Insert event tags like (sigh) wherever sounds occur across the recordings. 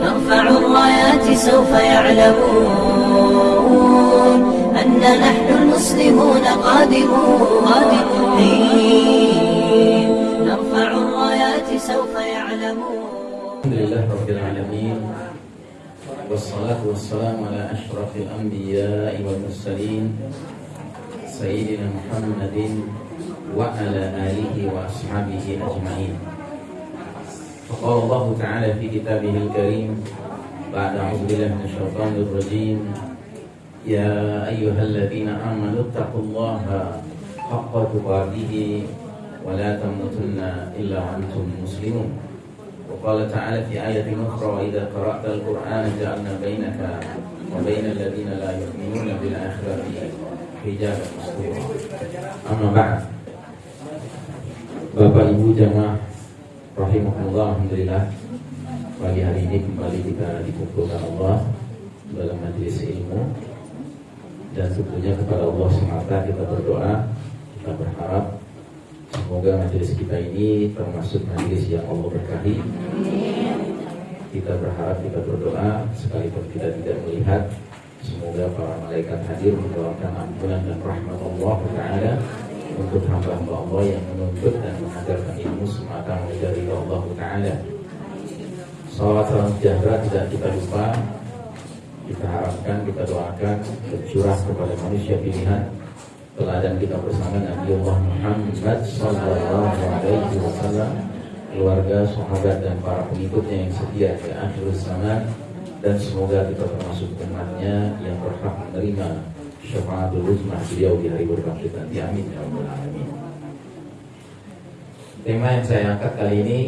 نرفع الرايات سوف يعلمون أن نحن المسلمون قادمون. نرفع الرايات سوف يعلمون. الحمد لله رب العالمين والصلاة والسلام على أشرف الأنبياء والمرسلين سيدنا محمد وعلى آله وأصحابه أجمعين. فقال الله تعالى في كتابه الكريم بعد أعوذ بالله من الشيطان الرجيم يا أيها الذين آمنوا اتقوا الله حق تقاته ولا تموتن إلا وأنتم مسلمون. وقال تعالى في آية أخرى وإذا قرأت القرآن جعلنا بينك وبين الذين لا يؤمنون بالآخرة حجابا مستورا. أما بعد Bapak Ibu jamaah rahimahullah alhamdulillah. Pagi hari ini kembali kita dikumpulkan Allah dalam majelis ilmu. Dan tentunya kepada Allah semata kita berdoa kita berharap semoga majelis kita ini termasuk majelis yang Allah berkahi. Kita berharap kita berdoa sekalipun kita tidak melihat semoga para malaikat hadir mendoakan ampunan dan rahmat Allah Taala untuk hamba-hamba Allah yang menuntut dan mengajarkan ilmu semata dari Allah Ta'ala. Salawat salam sejahtera tidak kita lupa Kita harapkan, kita doakan Tercurah kepada manusia pilihan. Teladan kita bersama Nabi Allah Muhammad Sallallahu Alaihi Wasallam Keluarga, sahabat dan para pengikutnya yang setia di akhir zaman. Dan semoga kita termasuk umatnya yang berhak menerima syafaatul uzmah beliau di hari berbangkit nanti amin. Ya rabbal alamin. Tema yang saya angkat kali ini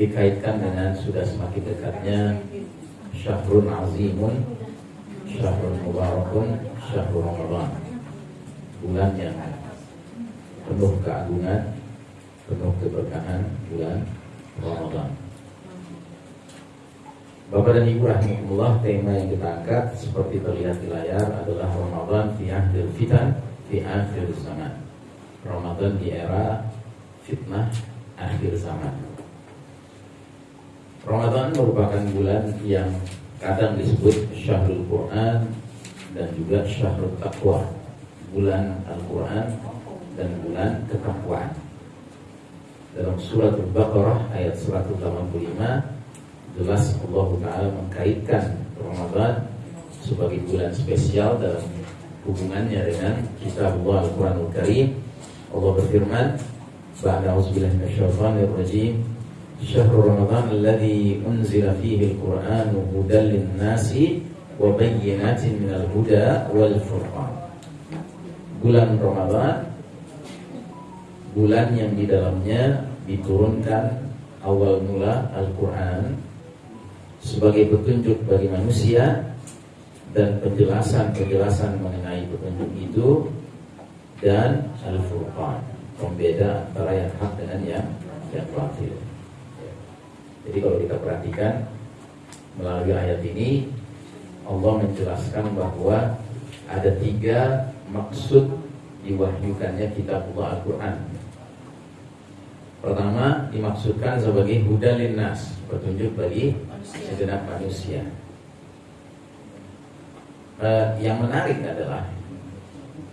dikaitkan dengan sudah semakin dekatnya Syahrul Azimun Syahrul Mubarakun Syahrul Ramadan. Bulan yang penuh keagungan Penuh keberkahan bulan Ramadan Bapak dan Ibu rahimahullah tema yang kita angkat seperti terlihat di layar adalah Ramadan fi akhir fitan fi akhir zaman. Ramadan di era fitnah akhir zaman. Ramadan merupakan bulan yang kadang disebut Syahrul Quran dan juga Syahrul Taqwa. Bulan Al-Quran dan bulan ketakwaan. Dalam surat Al-Baqarah ayat 185 jelas Allah Ta'ala mengkaitkan Ramadan sebagai bulan spesial dalam hubungannya dengan kitab Allah Al-Quranul Karim. Allah berfirman Ba'da auzubillahi minasyaitonir rajim. Syahrul Ramadan alladhi unzila fihi al-Qur'anu hudan lin-nasi wa bayyinatin minal huda Bulan Ramadan bulan yang di dalamnya diturunkan awal mula Al-Quran sebagai petunjuk bagi manusia dan penjelasan-penjelasan mengenai petunjuk itu dan al-furqan pembeda antara yang hak dengan yang yang batil. Jadi kalau kita perhatikan melalui ayat ini Allah menjelaskan bahwa ada tiga maksud diwahyukannya kitabullah Al-Quran Pertama dimaksudkan sebagai hudalin nas Petunjuk bagi segenap manusia eh, Yang menarik adalah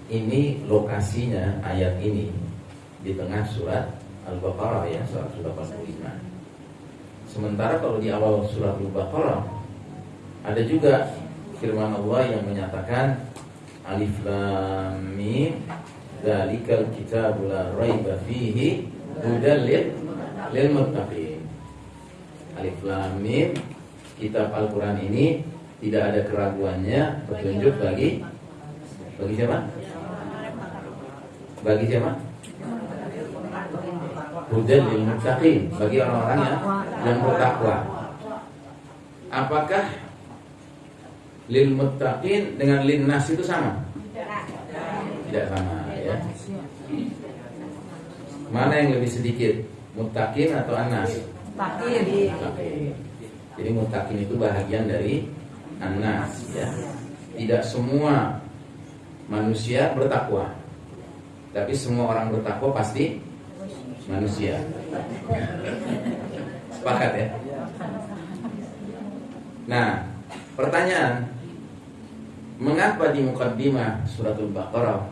Ini lokasinya ayat ini Di tengah surat Al-Baqarah ya Surat 85 Sementara kalau di awal surat Al-Baqarah Ada juga firman Allah yang menyatakan Alif Lam Mim Dalikal kitabul la raiba fihi hudal lil muttaqin. Alif Lam Mim kitab Al-Qur'an ini tidak ada keraguannya petunjuk bagi bagi siapa? Bagi siapa? Hudal lil muttaqin, bagi orang-orang yang yang bertakwa. Apakah lil muttaqin dengan lin nas itu sama? Tidak sama ya. Mana yang lebih sedikit? Mutakin atau anas? Mutakin. Jadi mutakin itu bahagian dari anas ya. Tidak semua manusia bertakwa. Tapi semua orang bertakwa pasti manusia. Sepakat ya? Nah, pertanyaan Mengapa di mukaddimah suratul Baqarah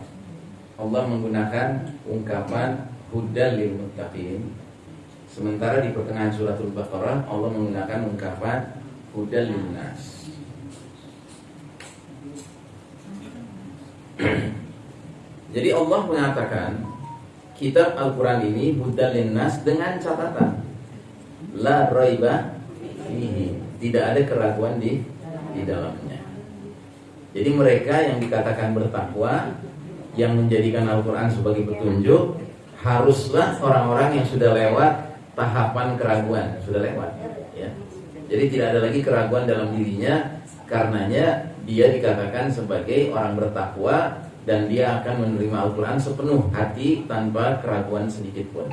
Allah menggunakan ungkapan hudal lil muttaqin sementara di pertengahan suratul Baqarah Allah menggunakan ungkapan hudal lil nas (clears throat) Jadi Allah mengatakan kitab Al-Qur'an ini hudal lil nas dengan catatan. La raiba fihi. Tidak ada keraguan di di dalamnya. Jadi mereka yang dikatakan bertakwa yang menjadikan Al-Qur'an sebagai petunjuk haruslah orang-orang yang sudah lewat tahapan keraguan, sudah lewat ya. Jadi tidak ada lagi keraguan dalam dirinya karenanya dia dikatakan sebagai orang bertakwa dan dia akan menerima Al-Qur'an sepenuh hati tanpa keraguan sedikit pun.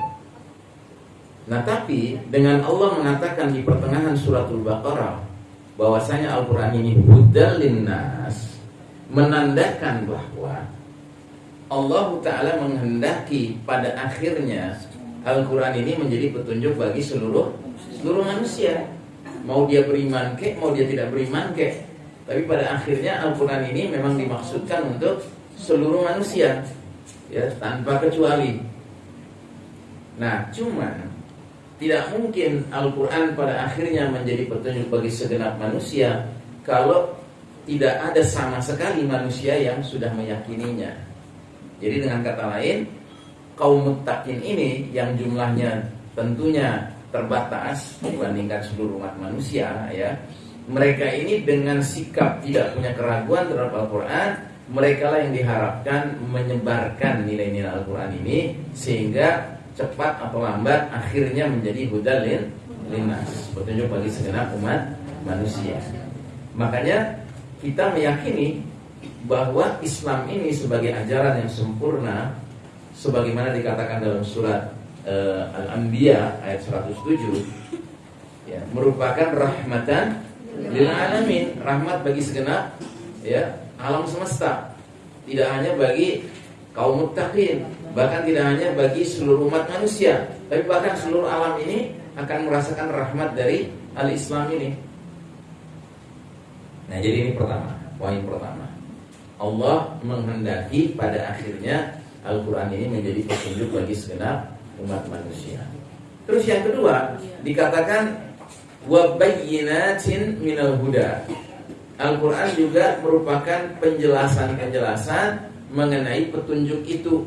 Nah tapi dengan Allah mengatakan di pertengahan suratul Baqarah bahwasanya Al-Quran ini hudal linnas menandakan bahwa Allah Ta'ala menghendaki pada akhirnya Al-Quran ini menjadi petunjuk bagi seluruh seluruh manusia. Mau dia beriman ke, mau dia tidak beriman ke. Tapi pada akhirnya Al-Quran ini memang dimaksudkan untuk seluruh manusia ya tanpa kecuali. Nah cuman tidak mungkin Al-Quran pada akhirnya menjadi petunjuk bagi segenap manusia Kalau tidak ada sama sekali manusia yang sudah meyakininya. Jadi dengan kata lain Kaum mutakin ini yang jumlahnya tentunya terbatas Dibandingkan seluruh umat manusia ya. Mereka ini dengan sikap tidak punya keraguan terhadap Al-Quran mereka lah yang diharapkan menyebarkan nilai-nilai Al-Quran ini sehingga cepat atau lambat akhirnya menjadi hudalin linas petunjuk bagi segenap umat manusia. Makanya kita meyakini bahwa Islam ini sebagai ajaran yang sempurna sebagaimana dikatakan dalam surat uh, Al-Anbiya ayat 107 ya, merupakan rahmatan lil alamin rahmat bagi segenap ya alam semesta. Tidak hanya bagi kaum muttaqin Bahkan tidak hanya bagi seluruh umat manusia Tapi bahkan seluruh alam ini Akan merasakan rahmat dari Al-Islam ini. Nah jadi ini pertama Poin pertama. Allah menghendaki pada akhirnya Al-Quran ini menjadi petunjuk bagi segenap umat manusia. Terus yang kedua Dikatakan Wabayyinatin minal huda. Al-Quran juga merupakan penjelasan-penjelasan mengenai petunjuk itu.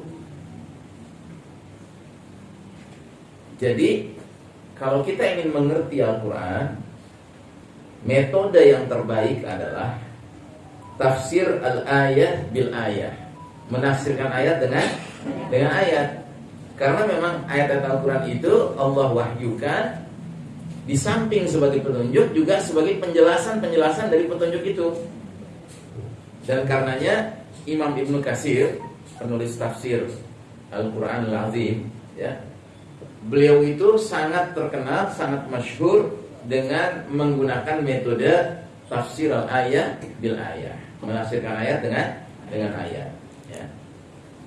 Jadi kalau kita ingin mengerti Al-Quran Metode yang terbaik adalah Tafsir al-ayat bil ayat Menafsirkan ayat dengan dengan ayat. Karena memang ayat-ayat Al-Quran itu Allah wahyukan Di samping sebagai petunjuk Juga sebagai penjelasan-penjelasan dari petunjuk itu. Dan karenanya Imam Ibnu Kasir Penulis tafsir Al-Quran Al-Azim ya, Beliau itu sangat terkenal, sangat masyhur dengan menggunakan metode tafsir al-ayat bil ayat, menafsirkan ayat dengan dengan ayat.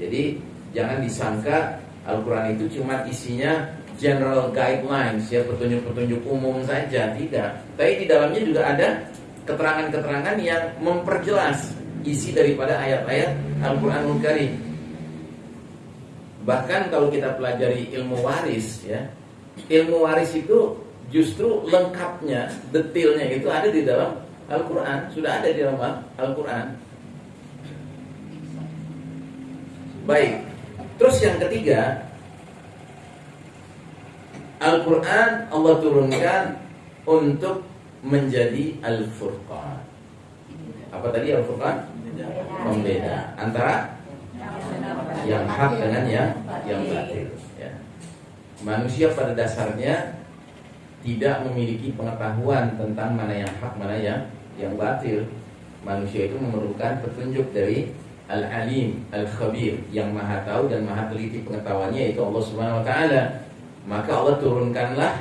Jadi jangan disangka Al-Quran itu cuma isinya general guidelines ya petunjuk-petunjuk umum saja tidak. Tapi di dalamnya juga ada keterangan-keterangan yang memperjelas isi daripada ayat-ayat Al-Quranul Karim. Bahkan kalau kita pelajari ilmu waris ya, ilmu waris itu justru lengkapnya, detailnya itu ada di dalam Al-Qur'an, sudah ada di dalam Al-Qur'an. Baik. Terus yang ketiga, Al-Qur'an Allah turunkan untuk menjadi Al-Furqan. Apa tadi Al-Furqan? Pembeda antara yang hak dengan yang yang batil. Ya. Manusia pada dasarnya tidak memiliki pengetahuan tentang mana yang hak, mana yang yang batil. Manusia itu memerlukan petunjuk dari Al-Alim, Al-Khabir yang maha tahu dan maha teliti pengetahuannya yaitu Allah Subhanahu wa taala. Maka Allah turunkanlah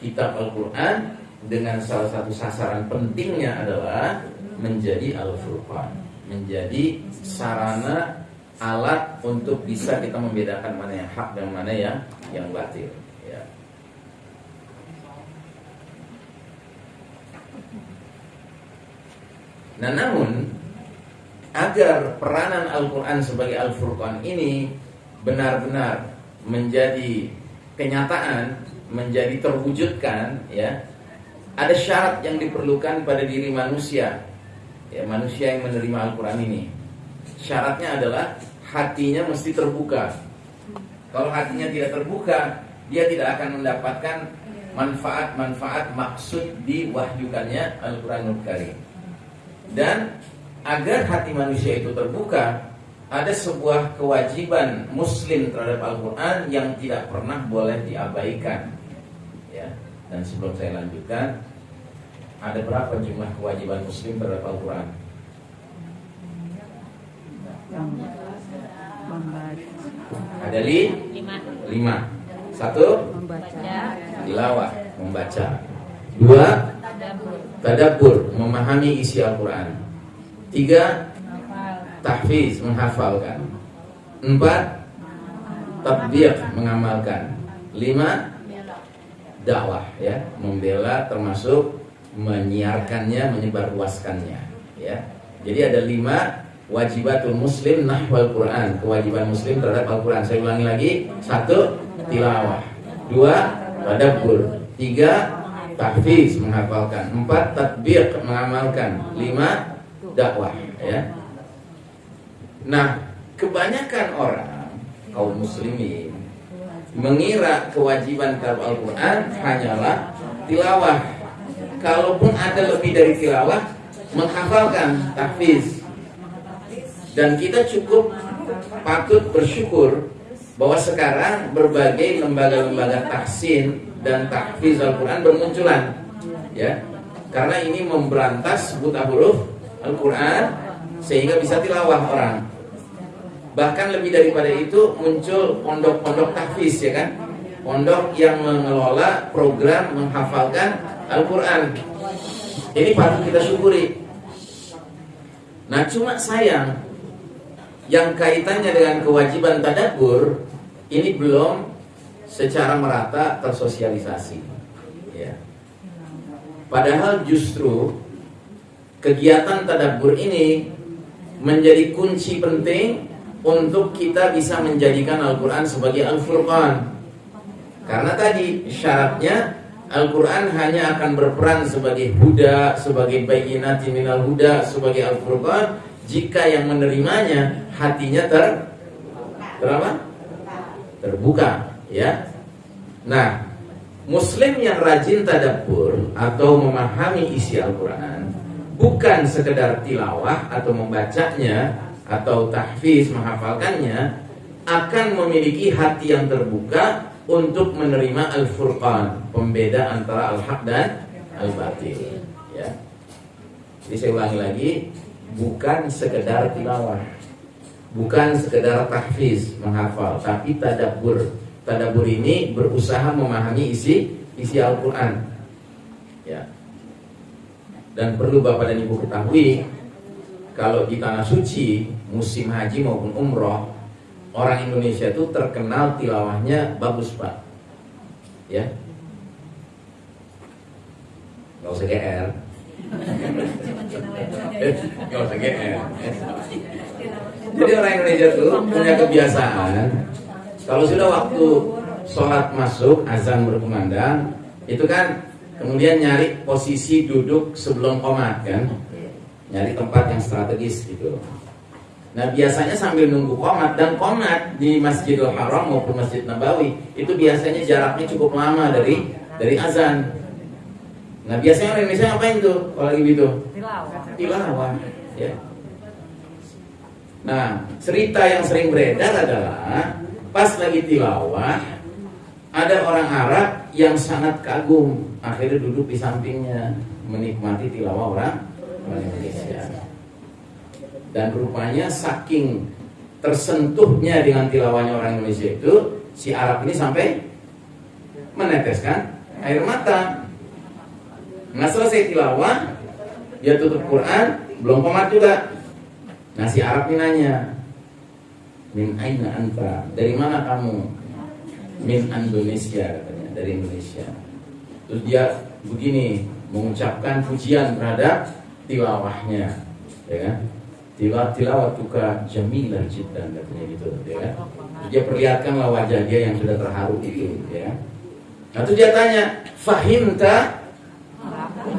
kitab Al-Qur'an dengan salah satu sasaran pentingnya adalah menjadi Al-Furqan, menjadi sarana alat untuk bisa kita membedakan mana yang hak dan mana yang yang batil. Ya. Nah, namun agar peranan Al-Quran sebagai Al-Furqan ini benar-benar menjadi kenyataan, menjadi terwujudkan, ya, ada syarat yang diperlukan pada diri manusia, ya, manusia yang menerima Al-Quran ini. Syaratnya adalah hatinya mesti terbuka. Kalau hatinya tidak terbuka, dia tidak akan mendapatkan manfaat-manfaat maksud diwahyukannya Al-Quranul Karim. Dan agar hati manusia itu terbuka, ada sebuah kewajiban muslim terhadap Al-Quran yang tidak pernah boleh diabaikan. Ya. Dan sebelum saya lanjutkan, ada berapa jumlah kewajiban muslim terhadap Al-Quran? Ada li? lima lima. Satu, membaca tilawah, membaca. Dua, tadabbur tadabbur, memahami isi Al-Quran. Tiga, tahfiz, menghafalkan. Empat, tatbiq, mengamalkan. Lima, dakwah, ya, membela termasuk menyiarkannya, menyebarluaskannya, ya. Jadi ada lima wajibatul muslim nahwal Quran, kewajiban muslim terhadap Al-Quran. Saya ulangi lagi, satu, tilawah. Dua, tadabbur. Tiga, tahfiz, menghafalkan. Empat, tatbiq, mengamalkan. Lima, dakwah, ya. Nah, kebanyakan orang kaum muslimin mengira kewajiban terhadap Al-Quran hanyalah tilawah. Kalaupun ada lebih dari tilawah, menghafalkan tahfiz. Dan kita cukup patut bersyukur bahwa sekarang berbagai lembaga-lembaga tahsin dan tahfiz Al-Quran bermunculan. Ya, karena ini memberantas buta huruf Al-Quran sehingga bisa tilawah orang. Bahkan lebih daripada itu muncul pondok-pondok tahfiz ya kan? Pondok yang mengelola program menghafalkan Al-Quran. Ini patut kita syukuri. Nah cuma sayang yang kaitannya dengan kewajiban tadabbur ini belum secara merata tersosialisasi. Ya. Padahal justru kegiatan tadabbur ini menjadi kunci penting untuk kita bisa menjadikan Al-Quran sebagai Al-Furqan. Karena tadi syaratnya Al-Quran hanya akan berperan sebagai huda, sebagai bayinat minal huda, sebagai Al-Furqan jika yang menerimanya hatinya ter terapa? terbuka, ya. Nah, Muslim yang rajin tadabbur atau memahami isi Al-Quran bukan sekedar tilawah atau membacanya atau tahfiz menghafalkannya akan memiliki hati yang terbuka untuk menerima al-furqan, pembeda antara al-haq dan al-batil, ya. Jadi saya ulangi lagi, bukan sekedar tilawah, bukan sekedar tahfiz menghafal, tapi tadabbur. Tadabbur ini berusaha memahami isi isi Al-Qur'an. Ya. Dan perlu Bapak dan Ibu ketahui kalau di tanah suci musim haji maupun umroh orang Indonesia itu terkenal tilawahnya bagus pak. Ya. Nggak usah GR nggak usah GR jadi orang Indonesia tuh punya kebiasaan. Kalau sudah waktu sholat masuk azan berkumandang itu kan kemudian nyari posisi duduk sebelum komat kan nyari tempat yang strategis gitu Nah biasanya sambil nunggu komat dan komat di Masjidil Haram maupun Masjid Nabawi itu biasanya jaraknya cukup lama dari dari azan. Nah biasanya orang Indonesia ngapain tuh kalau lagi gitu? Tilawah. Ya. Nah cerita yang sering beredar adalah pas lagi tilawah ada orang Arab yang sangat kagum akhirnya duduk di sampingnya menikmati tilawah orang Indonesia. Dan rupanya saking tersentuhnya dengan tilawahnya orang Indonesia itu si Arab ini sampai meneteskan air mata. Nggak selesai tilawah dia tutup Quran belum komat juga. Nah si Arab ini nanya min aina anta? Dari mana kamu min Indonesia katanya dari Indonesia terus dia begini mengucapkan pujian terhadap tilawahnya ya kan? Tilawat tilawatuka jamilah jiddan katanya gitu, ya kan? Dia perlihatkanlah wajah dia yang sudah terharu itu, ya kan? Nah, dia tanya, "Fahimta?"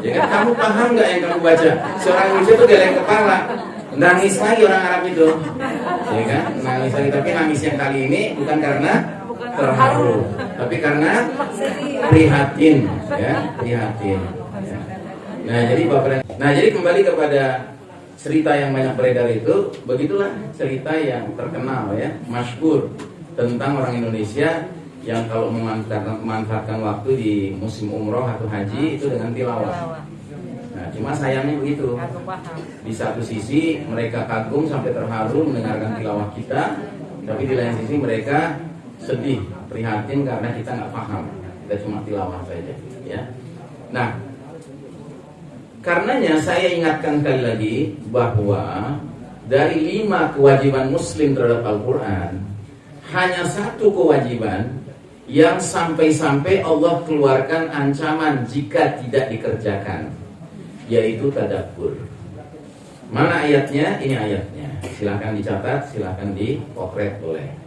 Ya kan, kamu paham nggak yang kamu baca? Seorang Indonesia itu geleng kepala, nangis lagi orang Arab itu, ya kan? Nangis lagi, tapi nangis yang kali ini bukan karena terharu, tapi karena prihatin, ya, prihatin. Ya. Nah, jadi bapak, nah jadi kembali kepada cerita yang banyak beredar itu, begitulah cerita yang terkenal ya, masyhur tentang orang Indonesia yang kalau memanfaatkan, memanfaatkan waktu di musim umroh atau haji itu dengan tilawah. Nah, cuma sayangnya begitu. Di satu sisi mereka kagum sampai terharu mendengarkan tilawah kita, tapi di lain sisi mereka sedih, prihatin karena kita nggak paham. Kita cuma tilawah saja, ya. Nah, karenanya saya ingatkan kali lagi bahwa dari lima kewajiban Muslim terhadap Al-Quran, hanya satu kewajiban yang sampai-sampai Allah keluarkan ancaman jika tidak dikerjakan yaitu tadabbur. Mana ayatnya? Ini ayatnya. Silahkan dicatat, silahkan dipotret boleh.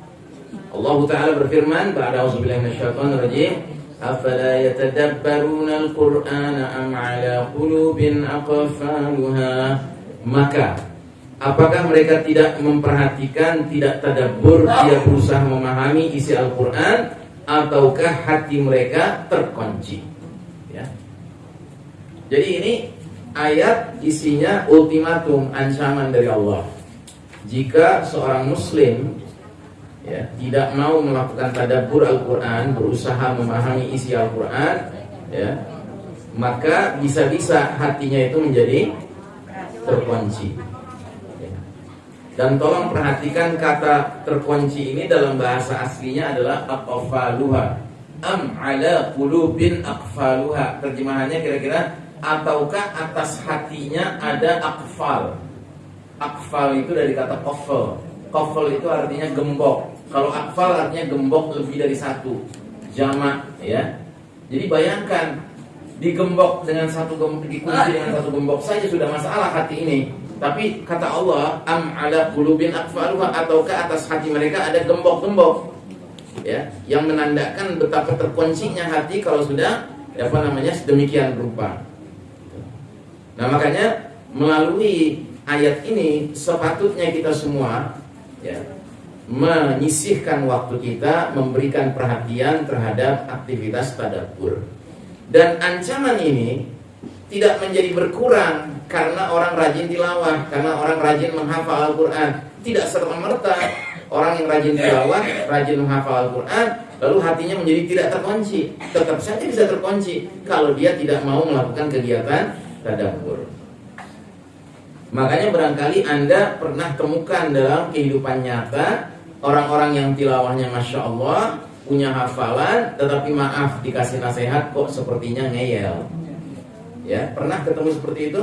Allah Ta'ala berfirman pada auzubillahi minasyaitonir rajim afala yatadabbaruna al-qur'ana am ala qulubin aqfaluha maka apakah mereka tidak memperhatikan tidak tadabbur dia berusaha memahami isi Al-Qur'an ataukah hati mereka terkunci ya. Jadi ini ayat isinya ultimatum ancaman dari Allah. Jika seorang muslim ya, tidak mau melakukan tadabbur Al-Qur'an, berusaha memahami isi Al-Qur'an, ya, maka bisa-bisa hatinya itu menjadi terkunci. Dan tolong perhatikan kata terkunci ini dalam bahasa aslinya adalah aqfaluha. Am ala qulubin aqfaluha. Terjemahannya kira-kira ataukah atas hatinya ada akfal. Akfal itu dari kata kofel. Kofel itu artinya gembok. Kalau akfal artinya gembok lebih dari satu. Jamak ya. Jadi bayangkan digembok dengan satu gembok, dikunci dengan satu gembok saja sudah masalah hati ini tapi kata Allah, am ala qulubin akfaluha ataukah atas hati mereka ada gembok-gembok. Ya, yang menandakan betapa terkuncinya hati kalau sudah apa namanya sedemikian rupa. Nah, makanya melalui ayat ini sepatutnya kita semua ya menyisihkan waktu kita memberikan perhatian terhadap aktivitas tadabbur. Dan ancaman ini tidak menjadi berkurang karena orang rajin tilawah, karena orang rajin menghafal Al-Quran. Tidak serta-merta orang yang rajin tilawah, rajin menghafal Al-Quran, lalu hatinya menjadi tidak terkunci. Tetap saja bisa terkunci kalau dia tidak mau melakukan kegiatan tadabbur. Makanya barangkali Anda pernah temukan dalam kehidupan nyata orang-orang yang tilawahnya Masya Allah, punya hafalan, tetapi maaf dikasih nasihat kok sepertinya ngeyel Ya, pernah ketemu seperti itu?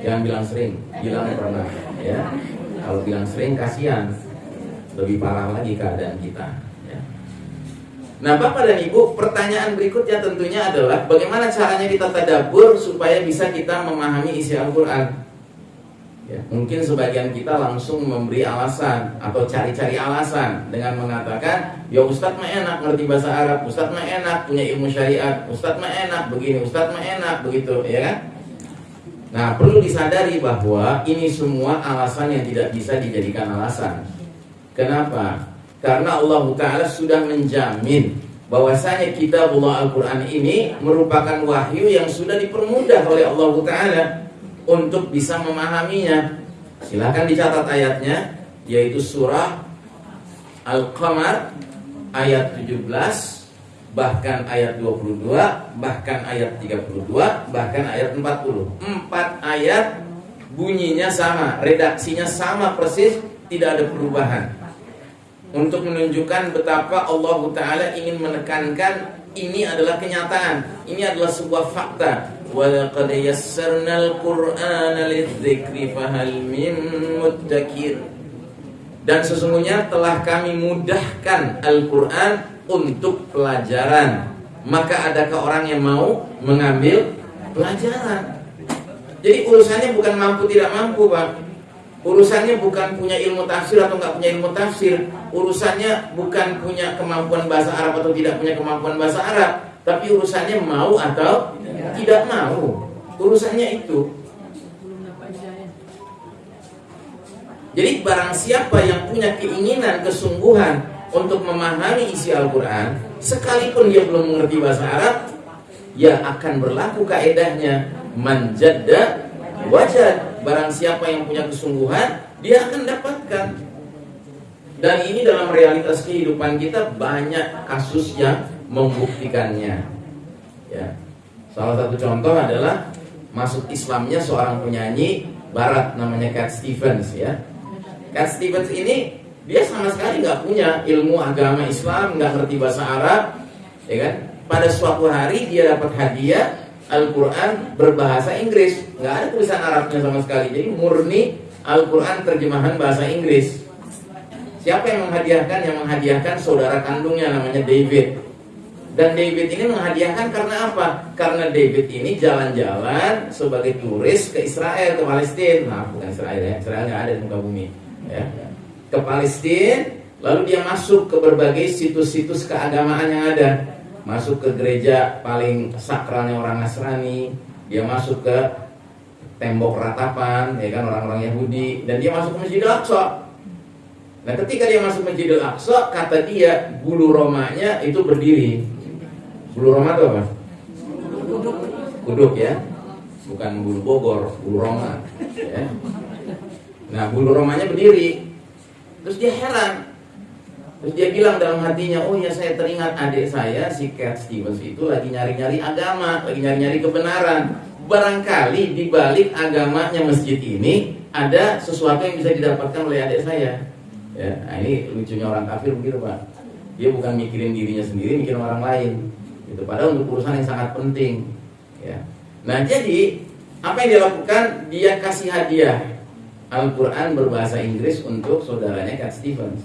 Jangan bilang sering, bilang pernah. Ya, kalau bilang sering kasihan, lebih parah lagi keadaan kita. Ya. Nah, Bapak dan Ibu, pertanyaan berikutnya tentunya adalah bagaimana caranya kita tadabur supaya bisa kita memahami isi Al-Quran. Ya, mungkin sebagian kita langsung memberi alasan atau cari-cari alasan dengan mengatakan, ya Ustadz mah enak ngerti bahasa Arab, Ustadz mah enak punya ilmu syariat, Ustadz mah enak begini, Ustadz mah enak begitu, ya kan? Nah, perlu disadari bahwa ini semua alasan yang tidak bisa dijadikan alasan. Kenapa? Karena Allah Ta'ala sudah menjamin bahwasanya kitabullah Al-Quran ini merupakan wahyu yang sudah dipermudah oleh Allah Ta'ala untuk bisa memahaminya. Silahkan dicatat ayatnya yaitu surah Al-Qamar ayat 17 bahkan ayat 22 bahkan ayat 32 bahkan ayat 40. Empat ayat bunyinya sama, redaksinya sama persis, tidak ada perubahan. Untuk menunjukkan betapa Allah Ta'ala ingin menekankan ini adalah kenyataan, ini adalah sebuah fakta ولقد يسرنا القرآن للذكر فهل من مدكر dan sesungguhnya telah kami mudahkan Al-Quran untuk pelajaran maka adakah orang yang mau mengambil pelajaran Jadi urusannya bukan mampu tidak mampu, Pak. Urusannya bukan punya ilmu tafsir atau nggak punya ilmu tafsir. Urusannya bukan punya kemampuan bahasa Arab atau tidak punya kemampuan bahasa Arab. Tapi urusannya mau atau tidak mau. Urusannya itu. Jadi barang siapa yang punya keinginan, kesungguhan untuk memahami isi Al-Quran, sekalipun dia belum mengerti bahasa Arab, ya akan berlaku kaedahnya manjadda wajad. Barang siapa yang punya kesungguhan, dia akan dapatkan. Dan ini dalam realitas kehidupan kita banyak kasus yang membuktikannya. Ya. Salah satu contoh adalah masuk Islamnya seorang penyanyi barat namanya Cat Stevens ya Cat Stevens ini dia sama sekali nggak punya ilmu agama Islam, nggak ngerti bahasa Arab, ya kan? Pada suatu hari dia dapat hadiah Al-Quran berbahasa Inggris, nggak ada tulisan Arabnya sama sekali. Jadi murni Al-Quran terjemahan bahasa Inggris. Siapa yang menghadiahkan? Yang menghadiahkan saudara kandungnya namanya David. Dan David ini menghadiahkan karena apa? Karena David ini jalan-jalan sebagai turis ke Israel, ke Palestina. Nah, bukan Israel ya, Israel nggak ada di muka bumi ya, ke Palestina, lalu dia masuk ke berbagai situs-situs keagamaan yang ada. Masuk ke gereja paling sakralnya orang Nasrani, dia masuk ke tembok ratapan, ya kan orang-orang Yahudi, dan dia masuk ke Masjidil Aqsa. Nah, ketika dia masuk Masjidil Aqsa, kata dia bulu romanya itu berdiri. Bulu roma itu apa? Kuduk. Ya, bukan bulu Bogor, bulu Roma. Ya. Nah bulu romanya berdiri. Terus dia heran. Terus dia bilang dalam hatinya Oh ya saya teringat adik saya si Cat Stevens itu lagi nyari-nyari agama Lagi nyari-nyari kebenaran. Barangkali di balik agamanya masjid ini Ada sesuatu yang bisa didapatkan oleh adik saya. Ya, Nah ini lucunya orang kafir begitu Pak. Dia bukan mikirin dirinya sendiri Mikirin orang lain gitu. Padahal untuk urusan yang sangat penting ya. Nah jadi apa yang dia lakukan? Dia kasih hadiah Al-Quran berbahasa Inggris untuk saudaranya Cat Stevens.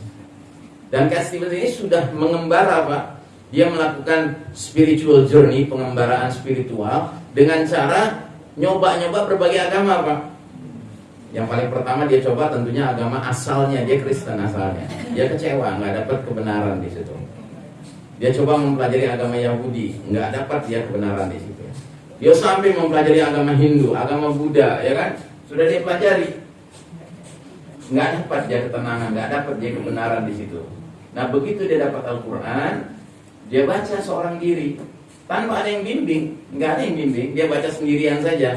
Dan Cat Stevens ini sudah mengembara Pak. Dia melakukan spiritual journey, pengembaraan spiritual dengan cara nyoba-nyoba berbagai agama Pak. Yang paling pertama dia coba tentunya agama asalnya, dia Kristen asalnya. Dia kecewa, nggak dapat kebenaran di situ. Dia coba mempelajari agama Yahudi, nggak dapat dia kebenaran di situ. Dia sampai mempelajari agama Hindu, agama Buddha, ya kan? Sudah dia pelajari, nggak dapat dia ketenangan, nggak dapat dia kebenaran di situ. Nah begitu dia dapat Al-Quran, dia baca seorang diri tanpa ada yang bimbing, nggak ada yang bimbing, dia baca sendirian saja.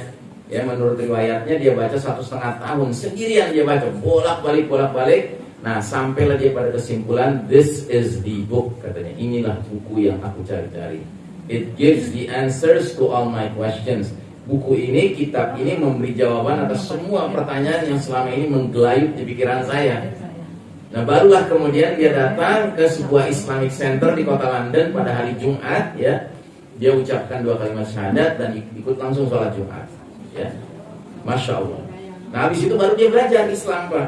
Ya menurut riwayatnya dia baca satu setengah tahun sendirian dia baca bolak balik bolak balik. Nah sampailah dia pada kesimpulan this is the book katanya inilah buku yang aku cari-cari. It gives the answers to all my questions buku ini, kitab ini memberi jawaban atas semua pertanyaan yang selama ini menggelayut di pikiran saya. Nah barulah kemudian dia datang ke sebuah Islamic Center di kota London pada hari Jumat ya. Dia ucapkan dua kalimat syahadat dan ikut langsung sholat Jumat. Ya, masya Allah. Nah habis itu baru dia belajar Islam pak.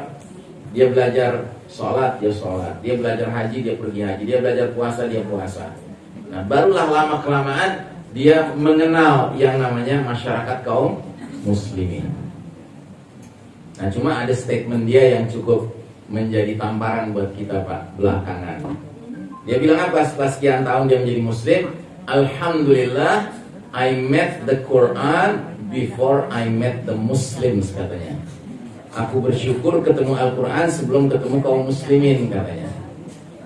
Dia belajar sholat, dia sholat. Dia belajar haji, dia pergi haji. Dia belajar puasa, dia puasa. Nah barulah lama kelamaan dia mengenal yang namanya masyarakat kaum muslimin. Nah, cuma ada statement dia yang cukup menjadi tamparan buat kita Pak belakangan. Dia bilang apa setelah sekian tahun dia menjadi muslim? Alhamdulillah I met the Quran before I met the Muslims katanya. Aku bersyukur ketemu Al-Quran sebelum ketemu kaum muslimin katanya.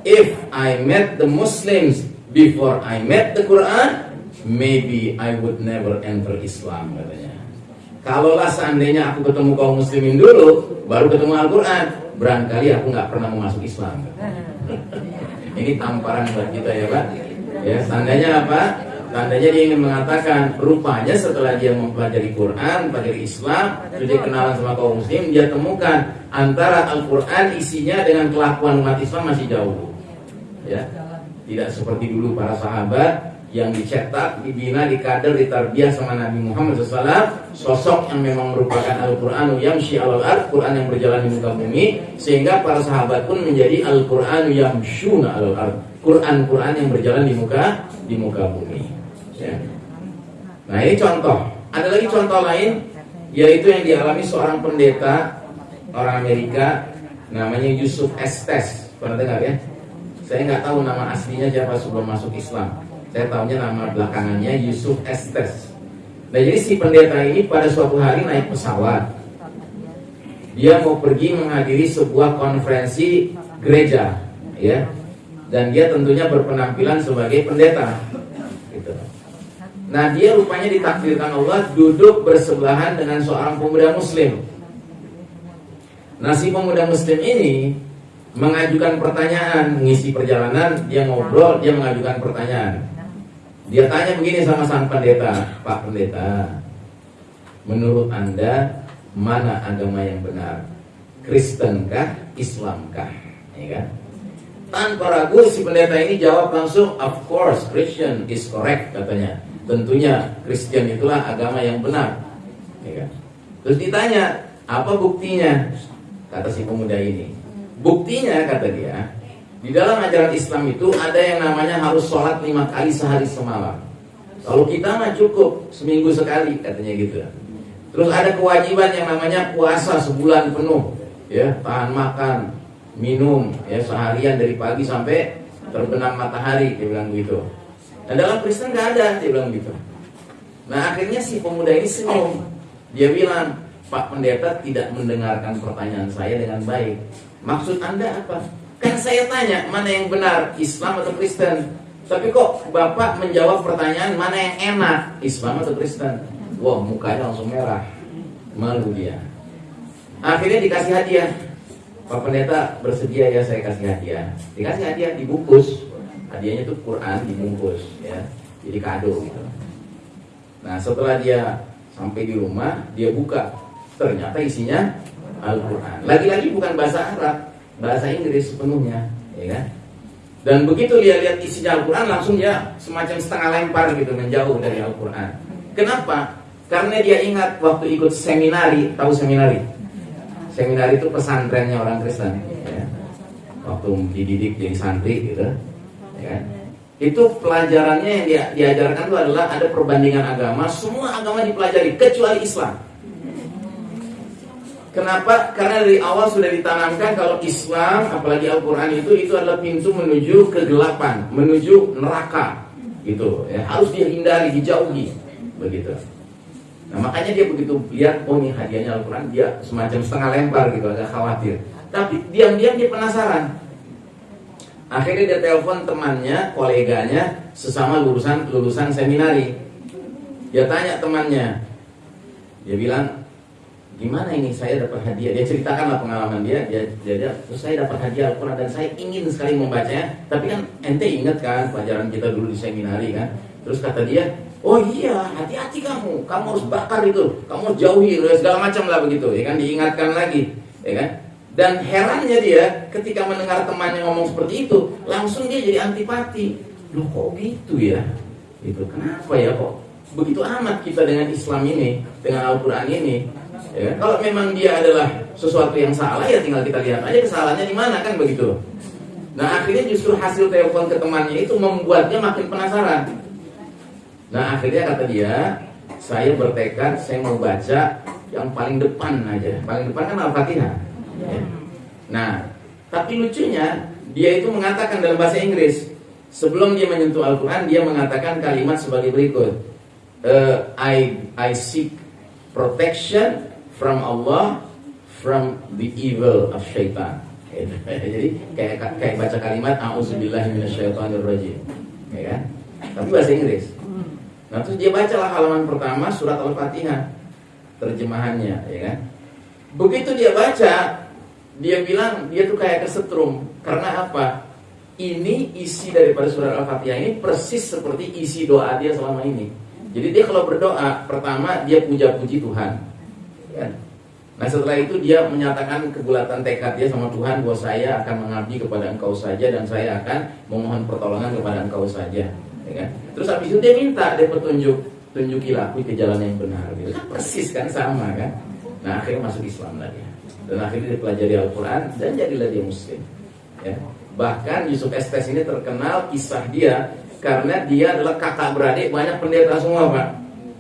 If I met the Muslims before I met the Quran, maybe I would never enter Islam katanya. Kalaulah seandainya aku ketemu kaum muslimin dulu, baru ketemu Al-Quran, barangkali aku nggak pernah mau masuk Islam. (laughs) Ini tamparan buat kita ya Pak. Ya, tandanya apa? Tandanya dia ingin mengatakan rupanya setelah dia mempelajari Quran, mempelajari Islam, sudah kenalan sama kaum muslim, dia temukan antara Al-Quran isinya dengan kelakuan umat Islam masih jauh. Ya, tidak seperti dulu para sahabat yang dicetak, dibina, dikader, ditarbiyah sama Nabi Muhammad SAW sosok yang memang merupakan Al-Qur'anu yamshi alal ard Quran yang berjalan di muka bumi sehingga para sahabat pun menjadi Al-Qur'anu yamshuna alal ard. Quran-Quran yang berjalan di muka di muka bumi ya. Nah ini contoh Ada lagi contoh lain yaitu yang dialami seorang pendeta orang Amerika namanya Yusuf Estes. Pernah dengar ya? Saya nggak tahu nama aslinya siapa sebelum masuk Islam. Saya tahunya nama belakangannya Yusuf Estes. Nah jadi si pendeta ini pada suatu hari naik pesawat. Dia mau pergi menghadiri sebuah konferensi gereja, ya. Dan dia tentunya berpenampilan sebagai pendeta. Gitu. Nah dia rupanya ditakdirkan Allah duduk bersebelahan dengan seorang pemuda muslim. Nah si pemuda muslim ini mengajukan pertanyaan, mengisi perjalanan, dia ngobrol, dia mengajukan pertanyaan. Dia tanya begini sama sang pendeta, Pak Pendeta, menurut Anda mana agama yang benar? Kristenkah, Islamkah? Ya kan? Tanpa ragu si pendeta ini jawab langsung, of course Christian is correct katanya. Tentunya Kristen itulah agama yang benar. Ya kan? Terus ditanya, apa buktinya? Kata si pemuda ini. Buktinya kata dia, di dalam ajaran Islam itu ada yang namanya harus sholat lima kali sehari semalam. Kalau kita mah cukup seminggu sekali katanya gitu. Terus ada kewajiban yang namanya puasa sebulan penuh, ya tahan makan, minum, ya seharian dari pagi sampai terbenam matahari, dia bilang gitu. Dan dalam Kristen nggak ada, dia bilang gitu. Nah akhirnya si pemuda ini senyum, dia bilang, Pak Pendeta tidak mendengarkan pertanyaan saya dengan baik. Maksud Anda apa? Kan saya tanya mana yang benar Islam atau Kristen? Tapi kok Bapak menjawab pertanyaan mana yang enak Islam atau Kristen? Wah mukanya langsung merah. Malu dia. Akhirnya dikasih hadiah. Pak Pendeta bersedia ya saya kasih hadiah. Dikasih hadiah dibungkus Hadiahnya itu Quran dibungkus ya Jadi kado gitu Nah setelah dia sampai di rumah Dia buka Ternyata isinya Al-Quran Lagi-lagi bukan bahasa Arab bahasa Inggris sepenuhnya, ya kan? Dan begitu dia lihat isinya Al-Quran langsung dia semacam setengah lempar gitu menjauh dari Al-Quran. Kenapa? Karena dia ingat waktu ikut seminari, tahu seminari? Seminari itu pesantrennya orang Kristen. Ya. Waktu dididik jadi santri gitu, ya kan? Itu pelajarannya yang dia, diajarkan itu adalah ada perbandingan agama, semua agama dipelajari kecuali Islam. Kenapa? Karena dari awal sudah ditanamkan kalau Islam, apalagi Al-Quran itu, itu adalah pintu menuju kegelapan, menuju neraka. Gitu, ya. harus dihindari, dijauhi. Begitu. Nah makanya dia begitu lihat, oh ini hadiahnya Al-Quran, dia semacam setengah lempar gitu, agak khawatir. Tapi diam-diam dia penasaran. Akhirnya dia telepon temannya, koleganya, sesama lulusan lulusan seminari. Dia tanya temannya, dia bilang, gimana ini? Saya dapat hadiah. Dia ceritakanlah pengalaman dia. Dia dia, terus saya dapat hadiah Al-Quran dan saya ingin sekali membacanya. Tapi kan ente ingat kan pelajaran kita dulu di seminari kan? Terus kata dia oh iya hati-hati kamu. Kamu harus bakar itu. Kamu harus jauhi segala macam lah begitu. Ya kan diingatkan lagi. Ya kan dan herannya dia ketika mendengar temannya ngomong seperti itu langsung dia jadi antipati loh kok gitu ya itu kenapa ya kok begitu amat kita dengan Islam ini dengan Al-Quran ini Ya, kalau memang dia adalah sesuatu yang salah ya tinggal kita lihat aja kesalahannya di mana kan begitu. Nah akhirnya justru hasil telepon ke temannya itu membuatnya makin penasaran. Nah akhirnya kata dia, saya bertekad saya mau baca yang paling depan aja. Paling depan kan Al-Fatihah. Nah tapi lucunya dia itu mengatakan dalam bahasa Inggris sebelum dia menyentuh Al-Quran dia mengatakan kalimat sebagai berikut. Uh, I I seek protection from Allah from the evil of syaitan. (laughs) Jadi kayak kayak baca kalimat auzubillahi minasyaitonirrajim. Ya kan? Tapi bahasa Inggris. Nah, terus dia bacalah halaman pertama surat Al-Fatihah terjemahannya, ya kan? Begitu dia baca, dia bilang dia tuh kayak kesetrum. Karena apa? Ini isi daripada surat Al-Fatihah ini persis seperti isi doa dia selama ini. Jadi dia kalau berdoa, pertama dia puja-puji Tuhan Kan? Nah setelah itu dia menyatakan kebulatan tekad dia sama Tuhan bahwa saya akan mengabdi kepada engkau saja dan saya akan memohon pertolongan kepada engkau saja. Ya kan? Terus habis itu dia minta dia petunjuk, tunjukilah aku ke jalan yang benar. Gitu. Persis kan sama kan. Nah akhirnya masuk Islam lagi. Dan akhirnya dia pelajari Al-Quran dan jadilah dia Muslim. Ya. Bahkan Yusuf Estes ini terkenal kisah dia karena dia adalah kakak beradik banyak pendeta semua pak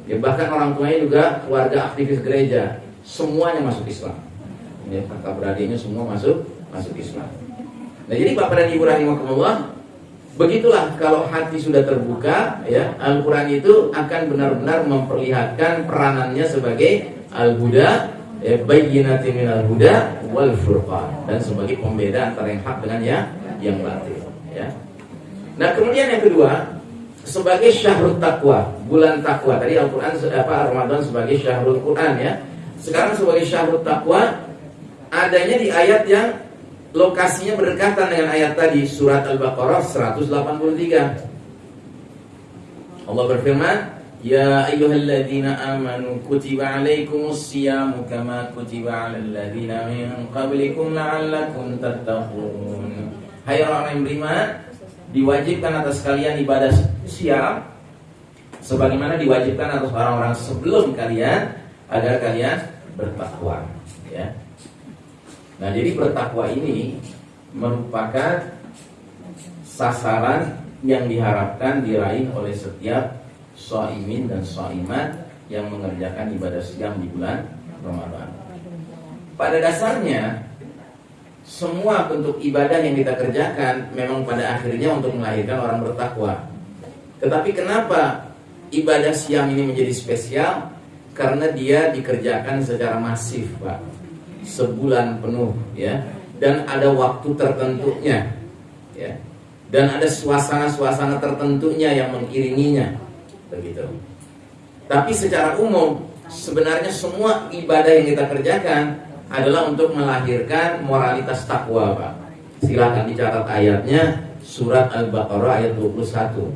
Ya, bahkan orang tuanya juga keluarga aktivis gereja, semuanya masuk Islam. Ya, kakak beradiknya semua masuk masuk Islam. Nah, jadi Bapak dan Ibu rahimahumullah, begitulah kalau hati sudah terbuka, ya, Al-Qur'an itu akan benar-benar memperlihatkan peranannya sebagai al-huda, ya, bayyinatin minal huda wal furqan dan sebagai pembeda antara yang hak dengan yang yang batil, ya. Nah, kemudian yang kedua, sebagai syahrul takwa, bulan takwa. Tadi Al-Qur'an apa Ramadan sebagai syahrul Quran ya. Sekarang sebagai syahrul takwa adanya di ayat yang lokasinya berdekatan dengan ayat tadi surat Al-Baqarah 183. Allah berfirman, "Ya ayyuhalladzina amanu kutiba alaikumus siyamu kama kutiba alal ladzina min qablikum la'allakum tattaqun." Hai orang yang beriman, diwajibkan atas kalian ibadah siam sebagaimana diwajibkan atas orang-orang sebelum kalian agar kalian bertakwa ya. Nah, jadi bertakwa ini merupakan sasaran yang diharapkan diraih oleh setiap soimin dan soimat yang mengerjakan ibadah siam di bulan Ramadan. Pada dasarnya semua bentuk ibadah yang kita kerjakan memang pada akhirnya untuk melahirkan orang bertakwa. Tetapi kenapa ibadah siam ini menjadi spesial? Karena dia dikerjakan secara masif, Pak. Sebulan penuh, ya. Dan ada waktu tertentunya, ya. Dan ada suasana-suasana tertentunya yang mengiringinya, begitu. Tapi secara umum, sebenarnya semua ibadah yang kita kerjakan adalah untuk melahirkan moralitas takwa, Pak. Silahkan dicatat ayatnya surat Al-Baqarah ayat 21.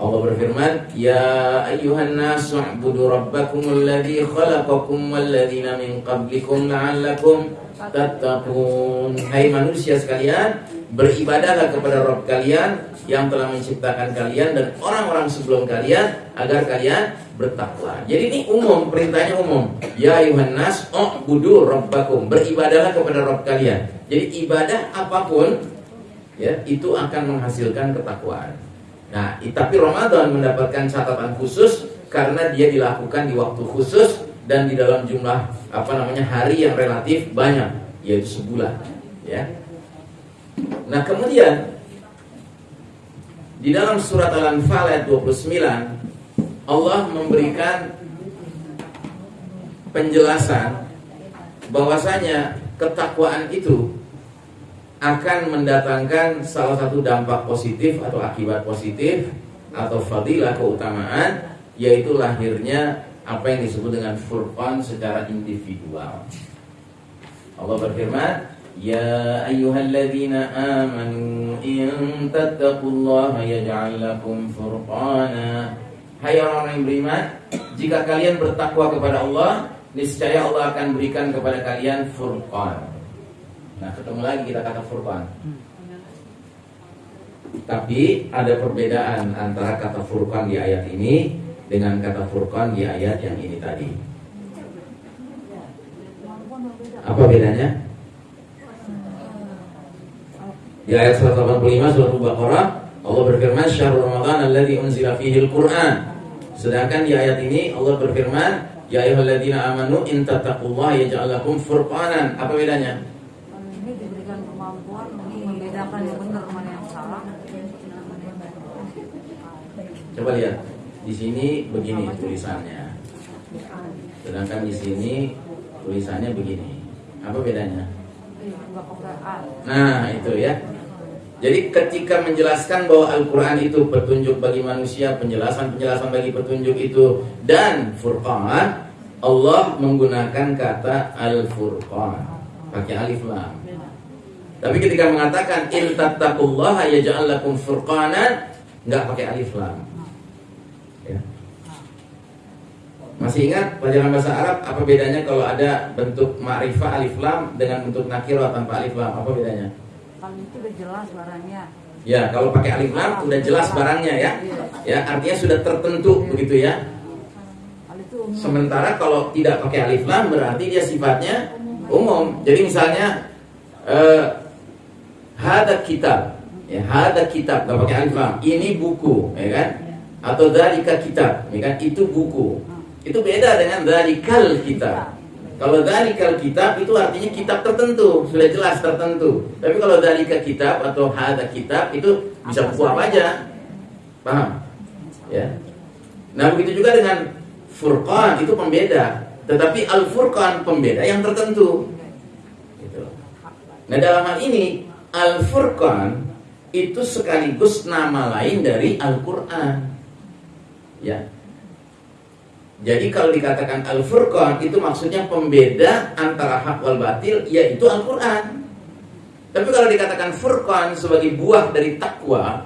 Allah berfirman, "Ya ayyuhan nasu u'budu rabbakum alladhi khalaqakum walladzina min qablikum la'allakum tattaqun." Hai manusia sekalian, beribadahlah kepada Rabb kalian yang telah menciptakan kalian dan orang-orang sebelum kalian agar kalian bertakwa. Jadi ini umum, perintahnya umum. Ya ayuhan nas, budu rabbakum. Beribadahlah kepada Rabb kalian. Jadi ibadah apa pun ya, itu akan menghasilkan ketakwaan. Nah, tapi Ramadan mendapatkan catatan khusus karena dia dilakukan di waktu khusus dan di dalam jumlah apa namanya hari yang relatif banyak, yaitu sebulan, ya. Nah, kemudian di dalam surat Al-Anfal ayat 29 Allah memberikan penjelasan bahwasanya ketakwaan itu akan mendatangkan salah satu dampak positif atau akibat positif atau fadilah keutamaan yaitu lahirnya apa yang disebut dengan furqan secara individual. Allah berfirman, "Ya ayyuhalladzina amanu in tattaqullaha yaj'al lakum furqana." Hai orang-orang yang beriman, jika kalian bertakwa kepada Allah, niscaya Allah akan berikan kepada kalian furqan. Nah, ketemu lagi kita kata furqan. Tapi ada perbedaan antara kata furqan di ayat ini dengan kata furqan di ayat yang ini tadi. Apa bedanya? Di ayat 185 surah Al-Baqarah Allah berfirman syahrul Ramadan alladzi unzila fihi al-Qur'an. Sedangkan di ayat ini Allah berfirman ya ayyuhalladzina amanu in tattaqullaha yaj'al lakum furqanan. Apa bedanya? ini diberikan kemampuan membedakan yang benar mana yang salah. Coba lihat. Di sini begini tulisannya. Sedangkan di sini tulisannya begini. Apa bedanya? Enggak pakai A. Nah, itu ya. Jadi ketika menjelaskan bahwa Al-Quran itu petunjuk bagi manusia, penjelasan-penjelasan bagi petunjuk itu dan Furqan, Allah menggunakan kata Al-Furqan pakai alif lam. Tapi ketika mengatakan in tattaqullaha yaj'al lakum furqanan nggak pakai alif lam. Ya. Masih ingat pelajaran bahasa Arab apa bedanya kalau ada bentuk ma'rifah alif lam dengan bentuk nakirah tanpa alif lam? Apa bedanya? Kalau itu udah jelas barangnya. Ya, kalau pakai alif lam udah jelas barangnya ya. Ya, artinya sudah tertentu begitu ya. Kalau. Sementara kalau tidak pakai alif lam berarti dia sifatnya umum. Jadi misalnya eh, hada kitab, ya hada kitab nggak pakai alif lam. Ini buku, ya kan? Atau dari kitab, ya kan? Itu buku. Itu beda dengan dalikal kitab. Kalau dalikal kitab itu artinya kitab tertentu, sudah jelas tertentu. Tapi kalau dalika kitab atau hada kitab itu bisa buku apa aja. Paham? Ya. Nah, begitu juga dengan furqan itu pembeda. Tetapi al-furqan pembeda yang tertentu. Gitu. Nah, dalam hal ini al-furqan itu sekaligus nama lain dari Al-Qur'an. Ya, jadi kalau dikatakan Al-Furqan itu maksudnya pembeda antara hak wal batil yaitu Al-Qur'an. Tapi kalau dikatakan Furqan sebagai buah dari takwa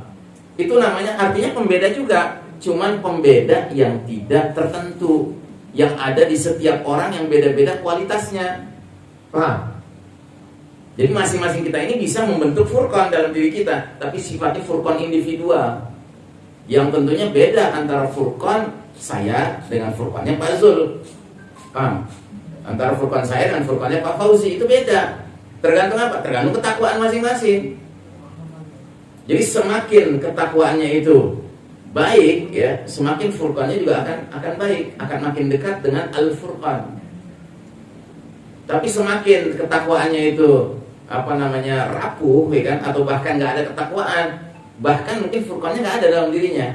itu namanya artinya pembeda juga, cuman pembeda yang tidak tertentu yang ada di setiap orang yang beda-beda kualitasnya. Paham? Jadi masing-masing kita ini bisa membentuk furqan dalam diri kita, tapi sifatnya furqan individual. Yang tentunya beda antara furqan saya dengan Furqannya Pak Zul. Paham? Antara Furqan saya dengan Furqannya Pak Fauzi itu beda. Tergantung apa? Tergantung ketakwaan masing-masing. Jadi semakin ketakwaannya itu baik ya, semakin Furqannya juga akan akan baik, akan makin dekat dengan Al-Furqan. Tapi semakin ketakwaannya itu apa namanya rapuh ya kan atau bahkan nggak ada ketakwaan bahkan mungkin furqannya nggak ada dalam dirinya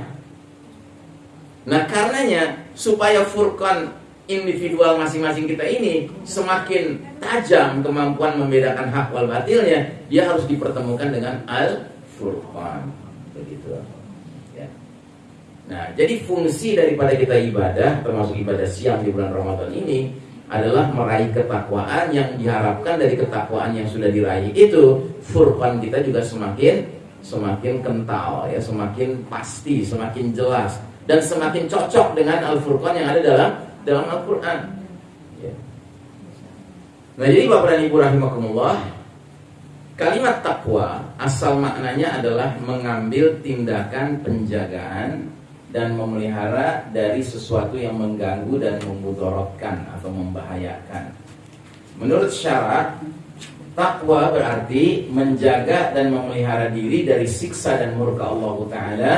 Nah karenanya supaya furqan individual masing-masing kita ini semakin tajam kemampuan membedakan hak wal batilnya, dia harus dipertemukan dengan al furqan. Begitu. Ya. Nah, jadi fungsi daripada kita ibadah, termasuk ibadah siang di bulan Ramadan ini adalah meraih ketakwaan yang diharapkan dari ketakwaan yang sudah diraih itu furqan kita juga semakin semakin kental ya, semakin pasti, semakin jelas dan semakin cocok dengan Al-Furqan yang ada dalam dalam Al-Qur'an. Ya. Nah, jadi Bapak dan Ibu rahimakumullah, kalimat takwa asal maknanya adalah mengambil tindakan penjagaan dan memelihara dari sesuatu yang mengganggu dan memudorotkan atau membahayakan. Menurut syarat, takwa berarti menjaga dan memelihara diri dari siksa dan murka Allah Ta'ala